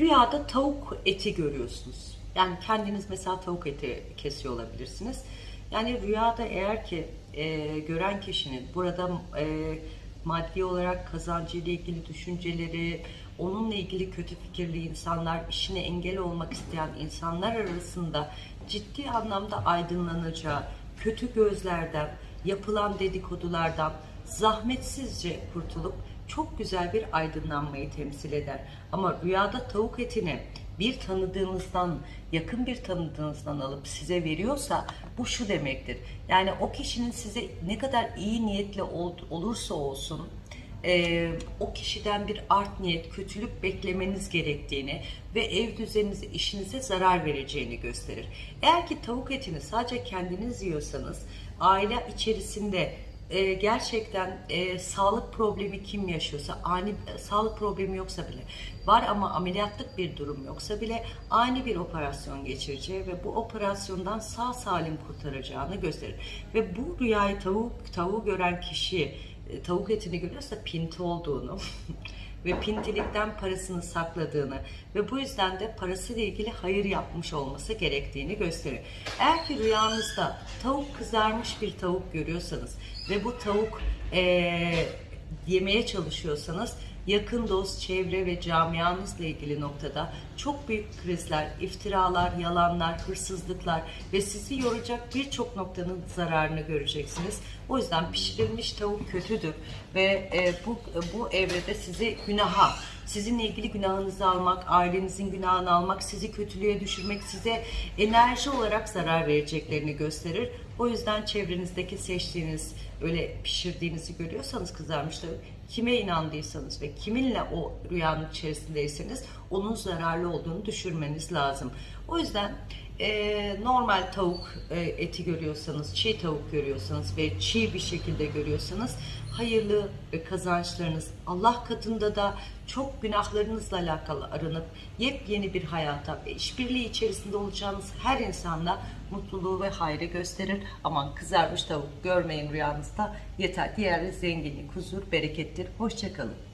Rüyada tavuk eti görüyorsunuz. Yani kendiniz mesela tavuk eti kesiyor olabilirsiniz. Yani rüyada eğer ki e, gören kişinin burada e, maddi olarak kazancıyla ilgili düşünceleri, onunla ilgili kötü fikirli insanlar, işine engel olmak isteyen insanlar arasında ciddi anlamda aydınlanacağı, kötü gözlerden, yapılan dedikodulardan zahmetsizce kurtulup çok güzel bir aydınlanmayı temsil eder. Ama rüyada tavuk etini bir tanıdığınızdan, yakın bir tanıdığınızdan alıp size veriyorsa bu şu demektir. Yani o kişinin size ne kadar iyi niyetli ol- olursa olsun e, o kişiden bir art niyet, kötülük beklemeniz gerektiğini ve ev düzeninize, işinize zarar vereceğini gösterir. Eğer ki tavuk etini sadece kendiniz yiyorsanız aile içerisinde e, gerçekten e, sağlık problemi kim yaşıyorsa ani e, sağlık problemi yoksa bile var ama ameliyatlık bir durum yoksa bile ani bir operasyon geçireceği ve bu operasyondan sağ salim kurtaracağını gösterir. Ve bu rüyayı tavuk tavuğu gören kişi e, tavuk etini görüyorsa pinti olduğunu ve pintilikten parasını sakladığını ve bu yüzden de parasıyla ilgili hayır yapmış olması gerektiğini gösterir. Eğer ki rüyanızda tavuk kızarmış bir tavuk görüyorsanız ve bu tavuk eee, yemeye çalışıyorsanız yakın dost, çevre ve camianızla ilgili noktada çok büyük krizler, iftiralar, yalanlar, hırsızlıklar ve sizi yoracak birçok noktanın zararını göreceksiniz. O yüzden pişirilmiş tavuk kötüdür ve e, bu bu evrede sizi günaha, sizinle ilgili günahınızı almak, ailenizin günahını almak, sizi kötülüğe düşürmek, size enerji olarak zarar vereceklerini gösterir. O yüzden çevrenizdeki seçtiğiniz, öyle pişirdiğinizi görüyorsanız kızarmış tavuk, kime inandıysanız ve kiminle o rüyanın içerisindeyseniz onun zararlı olduğunu düşürmeniz lazım. O yüzden e, normal tavuk e, eti görüyorsanız, çiğ tavuk görüyorsanız ve çiğ bir şekilde görüyorsanız hayırlı ve kazançlarınız Allah katında da çok günahlarınızla alakalı aranıp yepyeni bir hayata ve işbirliği içerisinde olacağınız her insanda mutluluğu ve hayrı gösterir. Aman kızarmış tavuk görmeyin rüyanızda yeter. Diğer zenginlik, huzur, berekettir. Hoşçakalın.